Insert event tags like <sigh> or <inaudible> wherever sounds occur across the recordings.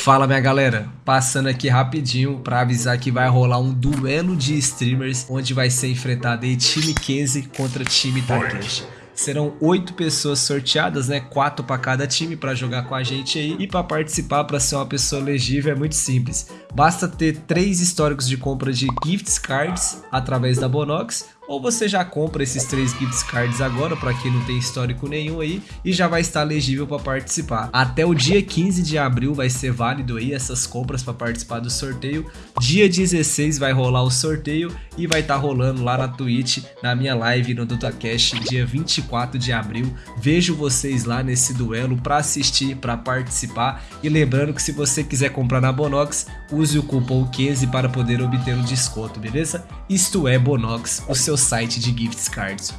Fala minha galera, passando aqui rapidinho para avisar que vai rolar um duelo de streamers onde vai ser enfrentado aí time Kenzie contra time Takeshi. Serão oito pessoas sorteadas, né? Quatro para cada time para jogar com a gente aí. E para participar, para ser uma pessoa elegível, é muito simples. Basta ter três históricos de compra de gift cards através da Bonox ou você já compra esses três gift cards agora, para quem não tem histórico nenhum aí, e já vai estar elegível para participar. Até o dia 15 de abril vai ser válido aí essas compras para participar do sorteio. Dia 16 vai rolar o sorteio e vai estar tá rolando lá na Twitch, na minha live no DotaCast, dia 24 de abril. Vejo vocês lá nesse duelo para assistir, para participar. E lembrando que se você quiser comprar na Bonox, use o cupom 15 para poder obter um desconto, beleza? Isto é Bonox, o seu site de gift cards.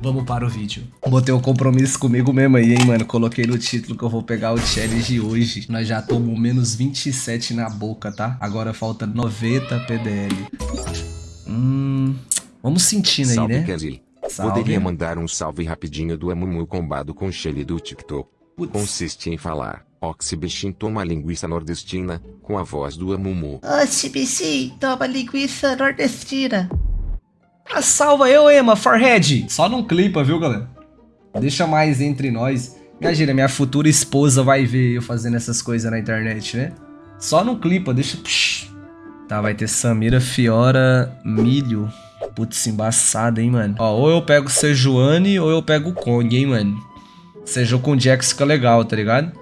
Vamos para o vídeo. Botei um compromisso comigo mesmo aí, hein, mano. Coloquei no título que eu vou pegar o challenge hoje. Nós já tomamos menos 27 na boca, tá? Agora falta 90 PDL. Hum... Vamos sentindo aí, salve, né? Kenzie. Salve. Poderia mandar um salve rapidinho do Amumu combado com Shelly do TikTok. Putz. Consiste em falar, Oxi bichinho toma linguiça nordestina, com a voz do Amumu. Bichinho, toma linguiça nordestina. Ah, salva eu, Emma, Forehead. Só não clipa, viu, galera? Deixa mais entre nós. Imagina, minha futura esposa vai ver eu fazendo essas coisas na internet, né? Só não clipa, deixa... Tá, vai ter Samira, Fiora, Milho. Putz, embaçado, hein, mano? Ó, ou eu pego Sejuani ou eu pego o Kong, hein, mano? Seju com Jax fica legal, tá ligado?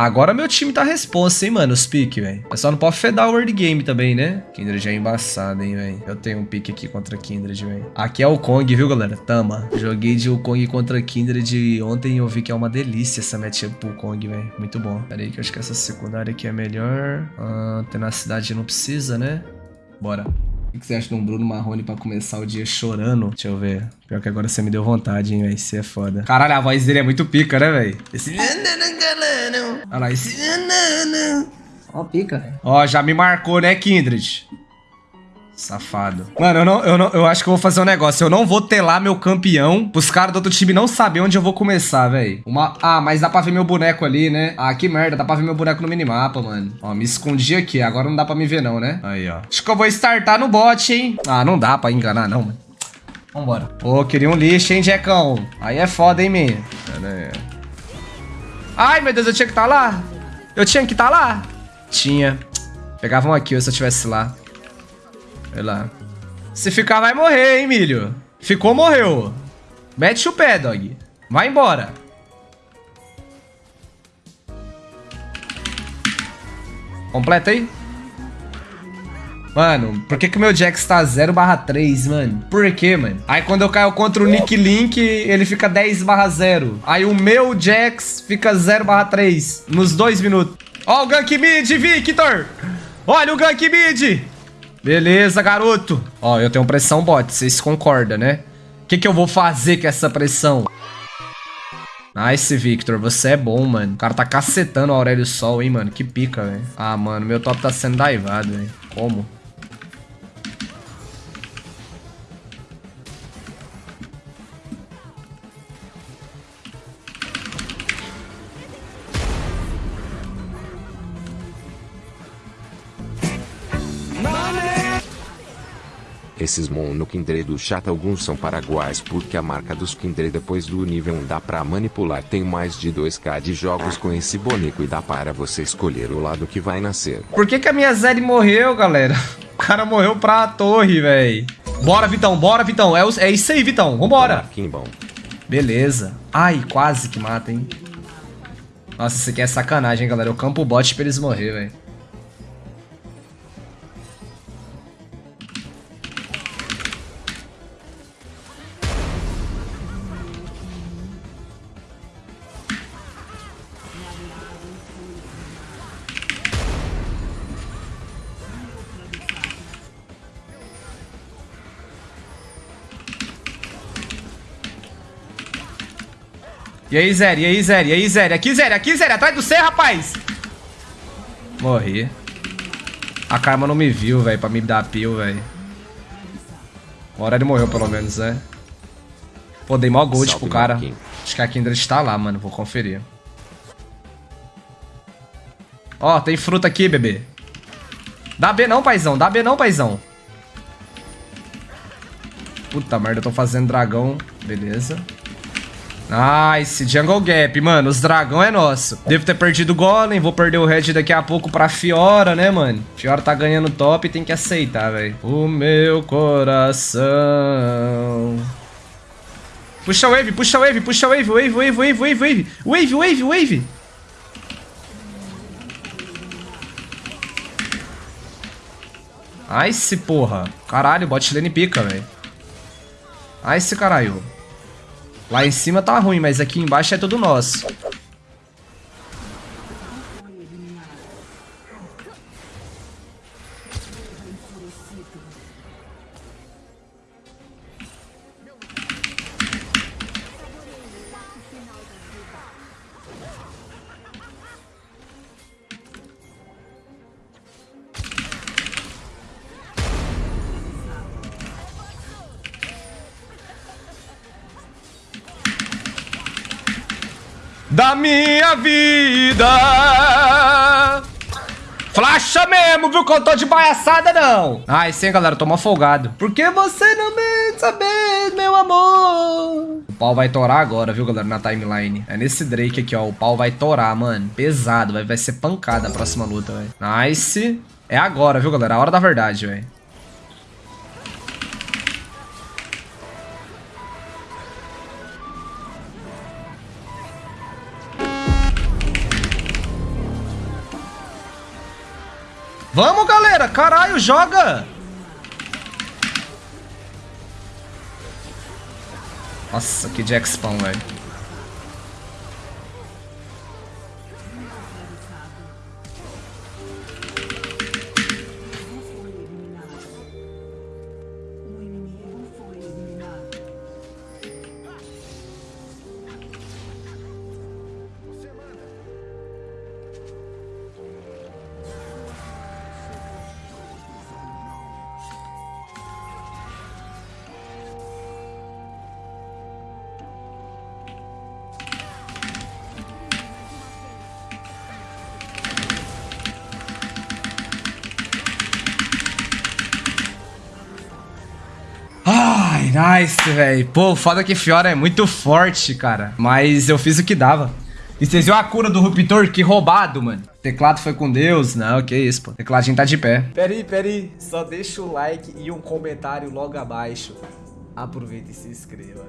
Agora meu time tá responsa, hein, mano, os piques, velho. Só não pode fedar o word game também, né? Kindred é embaçado, hein, velho. Eu tenho um pique aqui contra Kindred, velho. Aqui é o Kong, viu, galera? Tama. Joguei de Kong contra Kindred ontem e eu vi que é uma delícia essa matchup pro Kong, velho. Muito bom. Pera aí que eu acho que essa secundária aqui é melhor. Ah, tenacidade não precisa, né? Bora. O que você acha de um Bruno Marrone pra começar o dia chorando? Deixa eu ver. Pior que agora você me deu vontade, hein, velho. Isso é foda. Caralho, a voz dele é muito pica, né, velho? Esse... Olha lá, esse... Ó, pica, velho. Ó, já me marcou, né, Kindred? Safado. Mano, eu, não, eu, não, eu acho que eu vou fazer um negócio. Eu não vou telar meu campeão pros caras do outro time não saber onde eu vou começar, velho. Uma... Ah, mas dá pra ver meu boneco ali, né? Ah, que merda. Dá pra ver meu boneco no minimapa, mano. Ó, me escondi aqui. Agora não dá pra me ver não, né? Aí, ó. Acho que eu vou startar no bot, hein? Ah, não dá pra enganar, não, mano. Vambora. Pô, queria um lixo, hein, Jecão? Aí é foda, hein, minha? Ai, meu Deus, eu tinha que estar tá lá. Eu tinha que estar tá lá. Tinha. Pegavam aqui se eu estivesse lá. Olha lá. Se ficar, vai morrer, hein, milho. Ficou, morreu. Mete o pé, dog. Vai embora. Completa aí. Mano, por que que o meu Jax tá 0 barra 3, mano? Por que, mano? Aí quando eu caio contra o Nick Link, ele fica 10 barra 0. Aí o meu Jax fica 0 barra 3 nos dois minutos. Ó o gank mid, Victor! Olha o gank mid! Beleza, garoto. Ó, eu tenho pressão bot, vocês concordam, né? O que, que eu vou fazer com essa pressão? Nice, Victor. Você é bom, mano. O cara tá cacetando o Aurélio Sol, hein, mano. Que pica, velho. Ah, mano, meu top tá sendo daivado, velho. Como? Esses mon no Kindred do chat alguns são paraguaios porque a marca dos Kindred depois do nível 1 dá pra manipular. Tem mais de 2k de jogos com esse boneco e dá para você escolher o lado que vai nascer. Por que, que a minha Zeri morreu, galera? <laughs> O cara morreu pra torre, velho. Bora, Vitão, bora, Vitão. É, é isso aí, Vitão. Vambora. bom. Beleza. Ai, quase que mata, hein. Nossa, isso aqui é sacanagem, galera. Eu campo o bot pra eles morrer, velho. E aí, Zé? E aí, Zé? E aí, Zé? Aqui, Zé? Aqui, Zé? Atrás do C, rapaz! Morri. A Karma não me viu, velho, pra me dar pio, velho. Uma hora ele morreu, pelo menos, né? Pô, dei mó gold pro cara. Acho que a Kindred tá lá, mano. Vou conferir. Ó, tem fruta aqui, bebê. Dá B não, paizão. Dá B não, paizão. Puta merda, eu tô fazendo dragão. Beleza. Nice, Jungle Gap, mano, os dragão é nosso. Devo ter perdido o Golem, vou perder o Red daqui a pouco pra Fiora, né, mano? Fiora tá ganhando top e tem que aceitar, velho. O meu coração... Puxa a wave, puxa a wave, puxa a wave, wave, wave, wave, wave, wave, wave, wave, wave. Nice, porra. Caralho, bot lane pica, velho. Nice, caralho. Lá em cima tá ruim, mas aqui embaixo é tudo nosso. Da minha vida. Flasha mesmo, viu? Que eu tô de baiaçada, não. Ai, sim, galera, tô mal folgado. Porque você não me saber, meu amor. O pau vai torar agora, viu, galera, na timeline. É nesse Drake aqui, ó. O pau vai torar, mano. Pesado, vai, vai ser pancada a próxima luta, velho. Nice. É agora, viu, galera? A hora da verdade, velho. Vamos, galera! Caralho, joga! Nossa, que jack spawn, velho. Nice, velho. Pô, foda que Fiora é muito forte, cara. Mas eu fiz o que dava. E vocês viram a cura do Ruptor? Que roubado, mano. Teclado foi com Deus. Não, que isso, pô. Tecladinho tá de pé. Pera aí, pera aí. Só deixa o like e um comentário logo abaixo. Aproveita e se inscreva.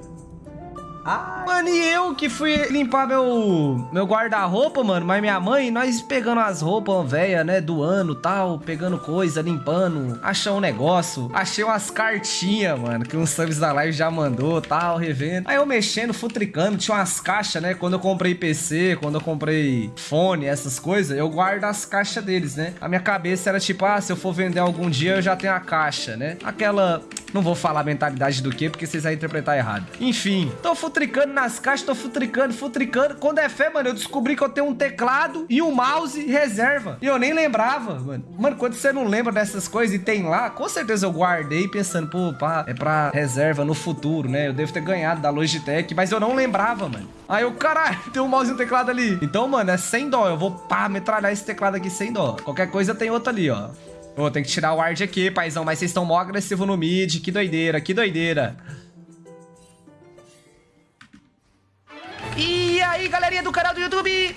Ai. Mano, e eu que fui limpar meu, meu guarda-roupa, mano, mas minha mãe, nós pegando as roupas velhas, né, do ano tal, pegando coisa, limpando, achando um negócio, achei umas cartinhas, mano, que um subs da live já mandou, tal, revendo. Aí eu mexendo, futricando, tinha umas caixas, né, quando eu comprei PC, quando eu comprei fone, essas coisas, eu guardo as caixas deles, né. A minha cabeça era tipo, ah, se eu for vender algum dia, eu já tenho a caixa, né. Aquela, não vou falar a mentalidade do que, porque vocês vão interpretar errado. Enfim, tô futricando nas caixas, tô futricando, futricando. Quando é fé, mano, eu descobri que eu tenho um teclado e um mouse reserva. E eu nem lembrava, mano. Mano, quando você não lembra dessas coisas e tem lá, com certeza eu guardei pensando, pô, pá, é pra reserva no futuro, né? Eu devo ter ganhado da Logitech, mas eu não lembrava, mano. Aí eu, caralho, <laughs> tem um mouse e um teclado ali. Então, mano, é sem dó. Eu vou, pá, metralhar esse teclado aqui sem dó. Qualquer coisa tem outro ali, ó. Pô, tem que tirar o ward aqui, paizão. Mas vocês estão mó agressivo no mid. Que doideira, que doideira. Aí, galerinha do canal do YouTube?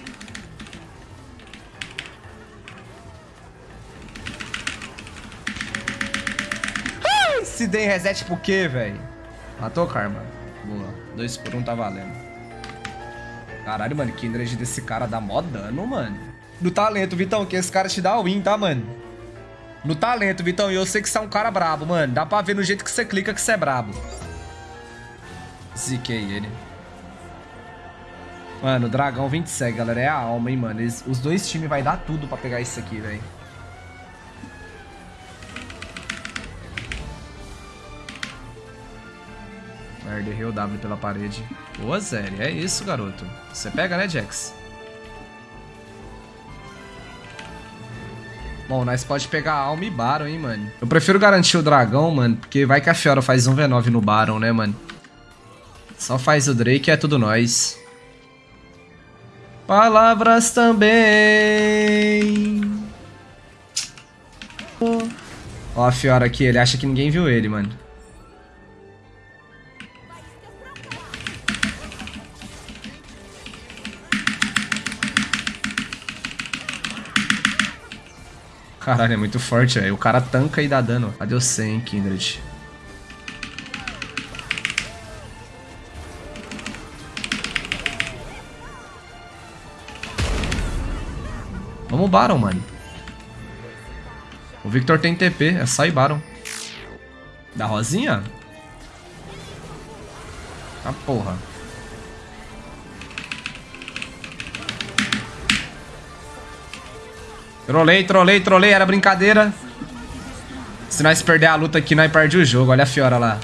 Se dei reset por quê, velho? Matou, Karma? Boa. Dois por um tá valendo. Caralho, mano, que energia desse cara dá mó dano, mano. No talento, Vitão, que esse cara te dá win, tá, mano? No talento, Vitão. E eu sei que você é um cara brabo, mano. Dá pra ver no jeito que você clica que você é brabo. Ziquei ele. Mano, dragão vem de segue, galera. É a alma, hein, mano. Eles, os dois times vai dar tudo pra pegar isso aqui, velho. Merda, errei o W pela parede. Boa, Zé. É isso, garoto. Você pega, né, Jax? Bom, nós pode pegar alma e Baron, hein, mano. Eu prefiro garantir o dragão, mano, porque vai que a Fiora faz um V9 no Baron, né, mano. Só faz o Drake e é tudo nós. Palavras também. Ó a Fiora aqui, ele acha que ninguém viu ele, mano. Caralho, é muito forte, velho. O cara tanca e dá dano. Cadê o 100, Kindred? Vamos Baron, mano. O Victor tem TP, é só ir Baron. Da Rosinha? Ah, porra. Trolei, trolei, trolei, era brincadeira. Se nós perder a luta aqui, nós perdemos o jogo. Olha a Fiora lá.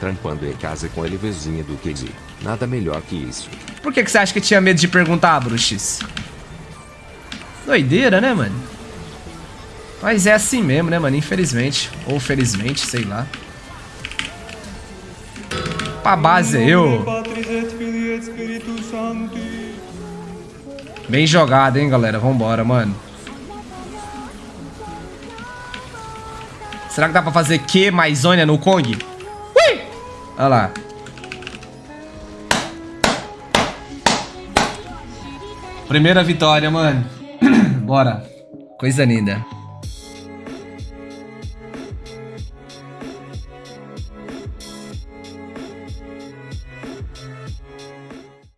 Trampando em casa com a LVzinha do QZ. Nada melhor que isso. Por que, que você acha que tinha medo de perguntar, Bruxis? Doideira, né, mano? Mas é assim mesmo, né, mano? Infelizmente. Ou felizmente, sei lá. Pra base é eu. Bem jogado, hein, galera. Vambora, mano. Será que dá pra fazer Q mais Zônia no Kong? Olha lá. Primeira vitória, mano. <clears throat> Bora. Coisa linda.